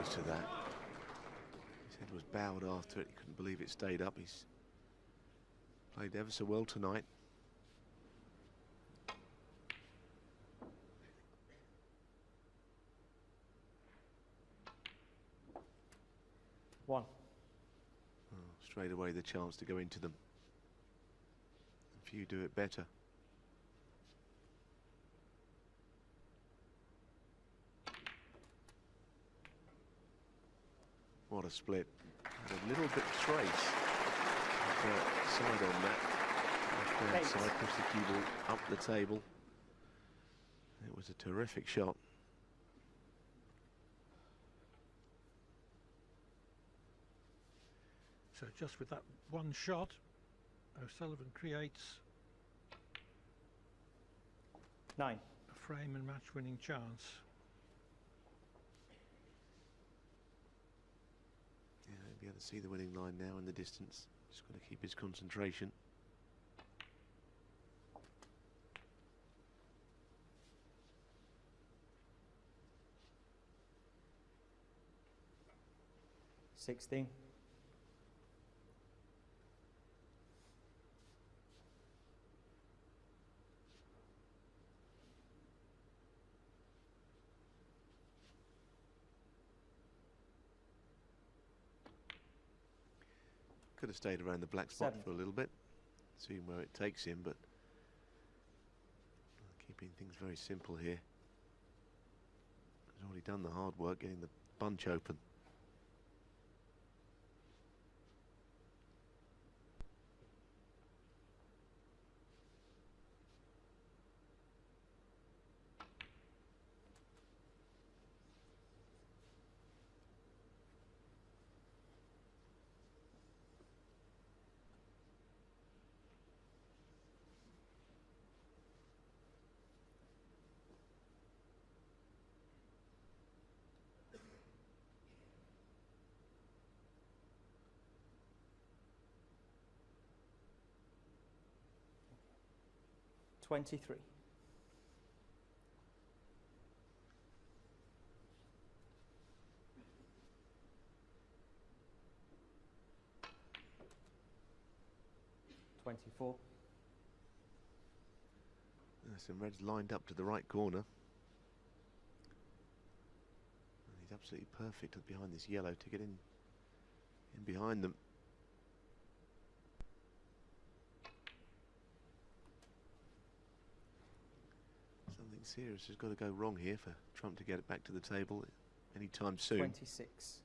close to that. His head was bowed after it. He couldn't believe it stayed up. He's played ever so well tonight. One. Oh, straight away the chance to go into them. If you do it better. What a split. Had a little bit trace of side on that. Left hand side, pushed the cue ball up the table. It was a terrific shot. So just with that one shot, O'Sullivan creates Nine. a frame and match winning chance. Able to see the winning line now in the distance. Just got to keep his concentration. Sixteen. Could have stayed around the black spot Seven. for a little bit, seeing where it takes him, but keeping things very simple here. He's already done the hard work getting the bunch open. Twenty-three. Twenty-four. There's some reds lined up to the right corner. And he's absolutely perfect behind this yellow to get in, in behind them. Something serious has got to go wrong here for Trump to get it back to the table anytime soon. Twenty-six.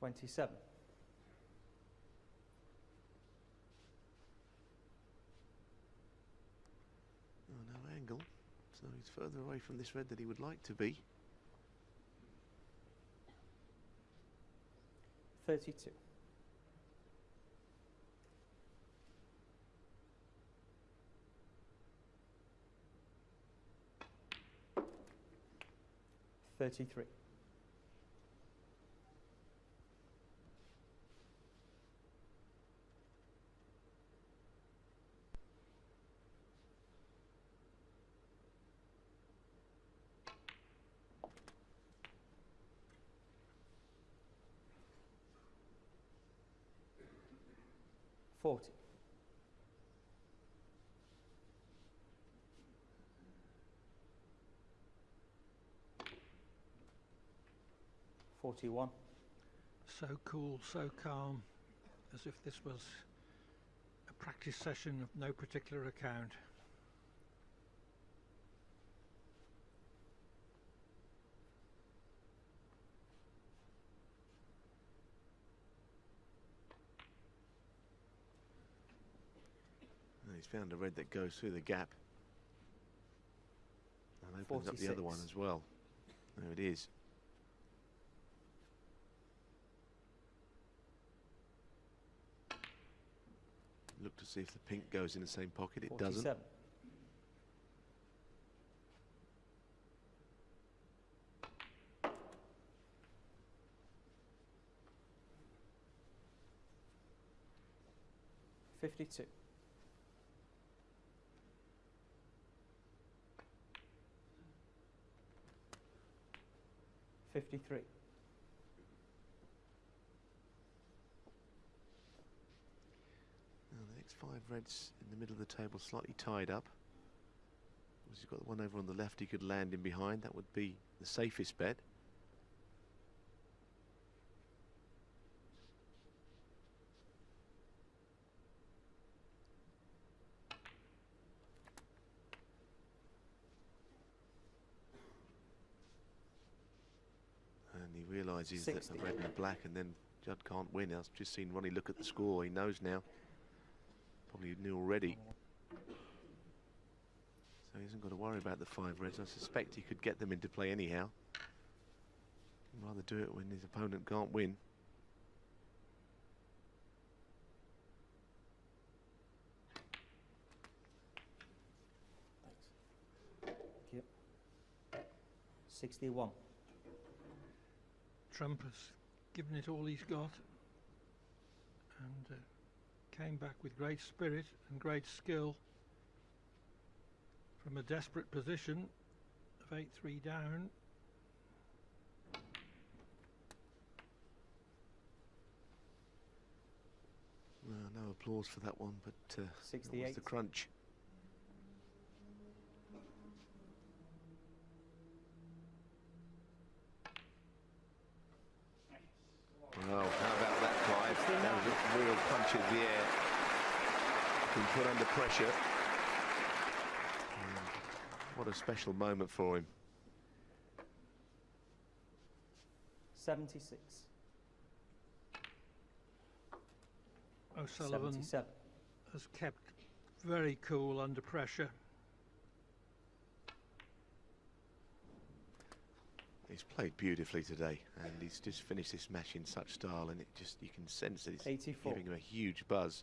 Twenty-seven. Oh, no angle. So he's further away from this red than he would like to be. Thirty-two. Thirty-three. Forty. Forty-one. So cool, so calm, as if this was a practice session of no particular account. found a red that goes through the gap. And opens 46. up the other one as well. There it is. Look to see if the pink goes in the same pocket. It 47. doesn't. Fifty-two. 52. Fifty-three. Now the next five reds in the middle of the table, slightly tied up. You've got the one over on the left he could land in behind. That would be the safest bet. And he realises that the red and the black, and then Judd can't win. I've just seen Ronnie look at the score. He knows now. Probably knew already. So he hasn't got to worry about the five reds. I suspect he could get them into play anyhow. He'd rather do it when his opponent can't win. Thank you. Sixty-one. Trump has given it all he's got and uh, came back with great spirit and great skill from a desperate position of 8-3 down. Well, no applause for that one, but uh, that was the crunch. Well, how about that, Clive? That was a real punch in the. Been put under pressure. What a special moment for him. Seventy-six. O'Sullivan Seventy-seven. has kept very cool under pressure. He's played beautifully today, and he's just finished this match in such style, and it just you can sense that it's 84. giving him a huge buzz.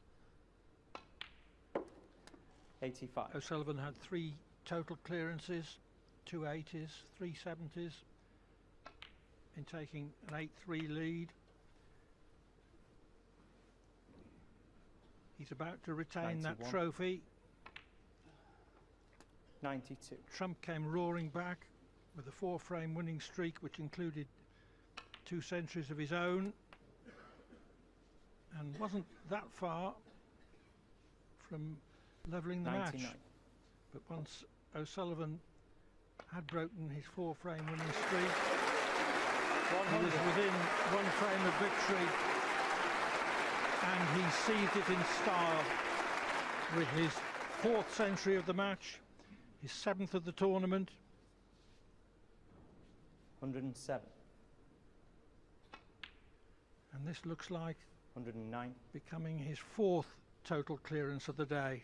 Eighty-five. O'Sullivan had three total clearances, two 80s, three 70s, in taking an 8-3 lead. He's about to retain that trophy. Ninety-two. Trump came roaring back with a four-frame winning streak, which included two centuries of his own, and wasn't that far from levelling the match. But once O'Sullivan had broken his four-frame winning streak, he was within one frame of victory, and he seized it in style with his fourth century of the match, his seventh of the tournament. Hundred and seven. And this looks like Hundred and nine. becoming his fourth total clearance of the day.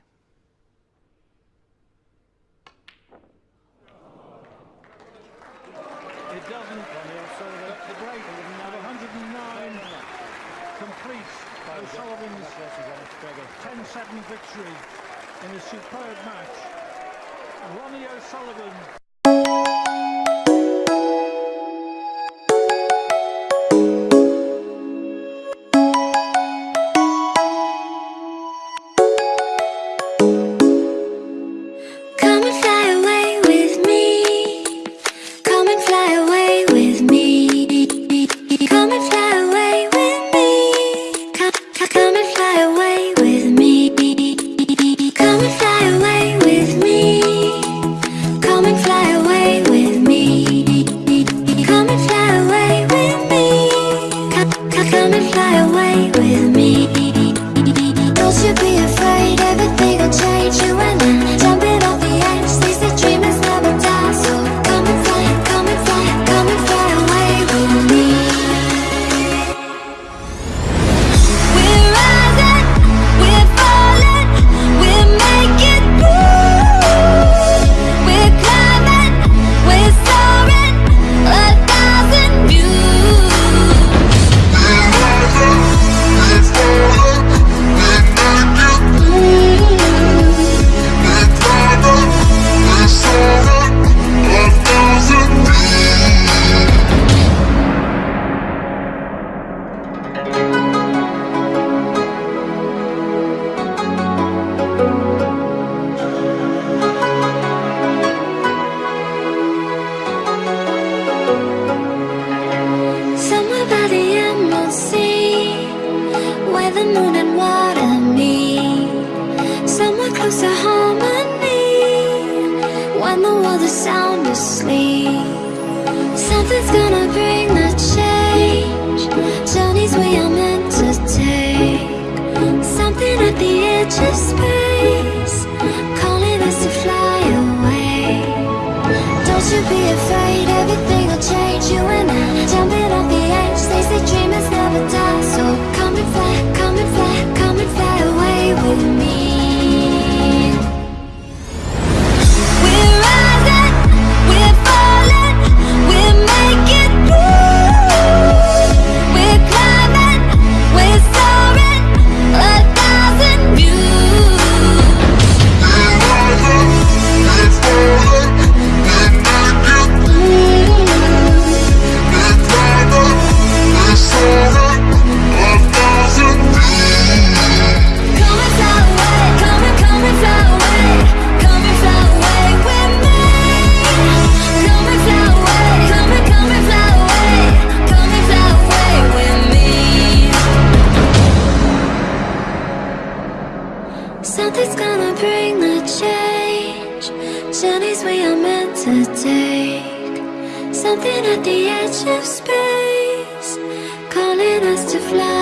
It doesn't, but the break of 109 completes O'Sullivan's 10-7 victory in a superb match. Ronnie O'Sullivan fly away with me. Don't you be afraid, everything will change. You and I Jump in when the world is sound asleep. Something's gonna bring the change. Journeys we are meant to take. Something at the edge of space, calling us to fly away. Don't you be afraid, everything will change. You and I, jumping off the edge. They say dreamers never die, so Something's gonna bring the change. Journeys we are meant to take. Something at the edge of space, calling us to fly.